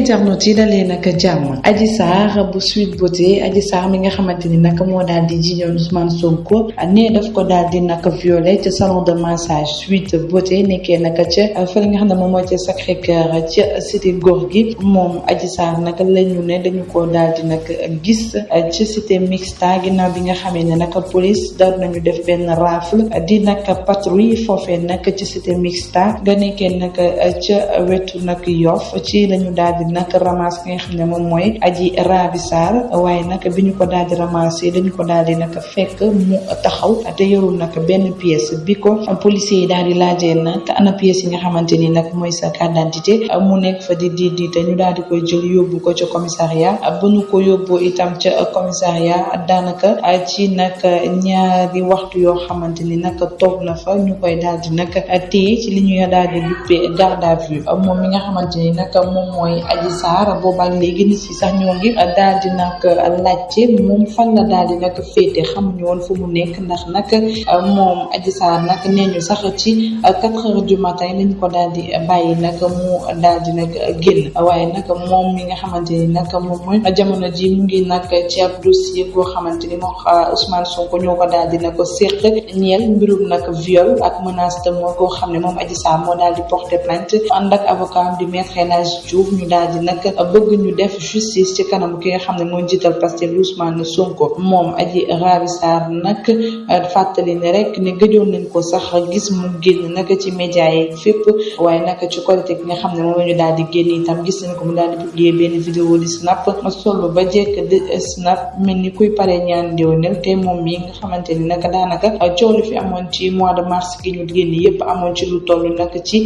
internet yi dalee nag jàmm. Adji Sarr bu Sweet Beauté Adji Sarr mi nga xamante ni nag moo daal di jiñoon Ousmane Sonko ne daf ko daal di nag violé ca salon de massage Sweet Beauté nekkee nag ca fa nga xam ne moom mooy ca Sacré Cœur ca cité góor gi. Moom Adji Sarr nag la ne dañu ko daal di nag gis ci cité mixta ginnaaw bi nga xamee ne nag police daal nañu def benn rafle di nag patrouille foofee nag ci cité mixta nga nekkee nag ca wetu nag Yoff ci lañu daal di nag ramasse ki nga xam ne moom mooy aji Rabi Sarr waaye nag bi ñu ko daal di ramassé dañu ko daal di nag fekk mu taxaw te yorul nag benn pièce bi ko policiers yi daal di laajee nag ana pièce yi nga xamante ni nag mooy sa carte d'identité mu nekk fa di di di te ñu daal di koy jël yóbbu ko ca commissariat bu ñu ko yóbbu itam ca commissariat daanaka ci nag ñaari waxtu yoo xamante ni nag toog na fa ñu koy daal di nag téye ci li ñuy daal di duppee garde à vue. Moom mi nga xamante ni nag moom mooy Adji Sarr boobaak léegi nit yi sax ñoo ngi daal di nag laajte moom fan la daal di nag féete xamuñu woon fu mu nekk ndax nag moom Adji Sarr nag nee ñu sax ci quatre heures du matin lañu ko daal di bàyyi nag mu daal di nag génn. Waaye nag moom mi nga xamante ni nag moom mooy jamono ji mu ngi nag ci ab dossier boo xamante ni moom Ousmane Sonko ñoo ko daal di nag ñeel mbirum nag viol ak menace de mort koo xam ne moom Adji Sarr moo daal di porter plainte ànd ak avocat di maître Diouf ñu daal di nag bëgg ñu def justice ci kanam ki nga xam ne mooy Pastef Ousmane Sonko moom Adji Raby Sarr nag fàttali ne rek ne gëjoon nañ ko sax gis mu génn nag ci média yi fépp waaye nag ci qualité nga xam ne moom la ñu daal di génn itam gis nañ ko mu daal publier benn vidéo di snap solo ba jekk di snap mel ni kuy pare ñaan déwénal te moom mi nga xamante ni nag daanaka coow fi amoon ci mois de mars gi ñu génn yépp amoon ci lu toll nag ci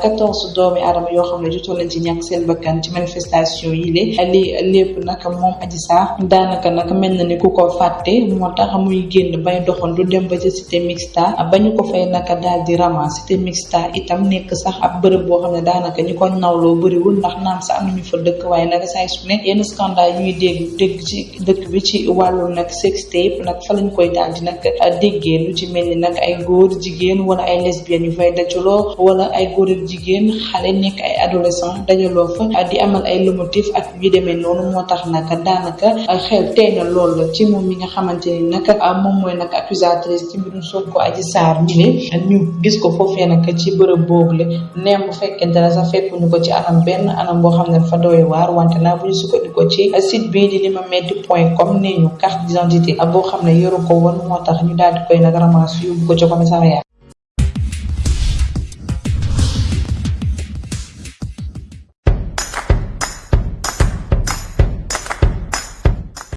quatorze doomi aadama yoo xam ne jotoon nañ ci ñàkk seen bakkan ci manifestation yi lé li lépp nag moom Adji Sarr daanaka nag mel na ni ku ko fàtte moo tax muy génn bay doxandu dem ba ca cité mixta ba ñu ko fay naka daal di rama cité mixta itam nekk sax ab bërëb boo xam ne daanaka ñi ko nawloo bëriwul ndax naam sax am nañu fa dëkk waaye nag saa su ne yenn scandale ñuy dégg dégg ci dëkk bi ci wàllu nag sex tape nag fa lañ koy daal di nag déggee. Lu ci mel ni nag ay góor jigéen wala ay lesbiennes yu fay dajaloo wala ay góor ak jigéen xale nekk ay adolescent dajaloo fa di amal ay lomotif ak yu demee noonu moo tax nag daanaka xel tey na lool ci moom mi nga xamante ni nag moom mooy accusatrice ci mbirum Sonko Adji Sarr mi le ñu gis ko foofee nag ci bërëb boobule neem bu ne ko ci anam benn anam boo xam ne dafa doy waar wante naa bu ñu ci site bii di limametti point com nee ñu carte d'identité boo xam ne yoru ko woon moo tax ñu daal di koy nag ramas ko ci commissariat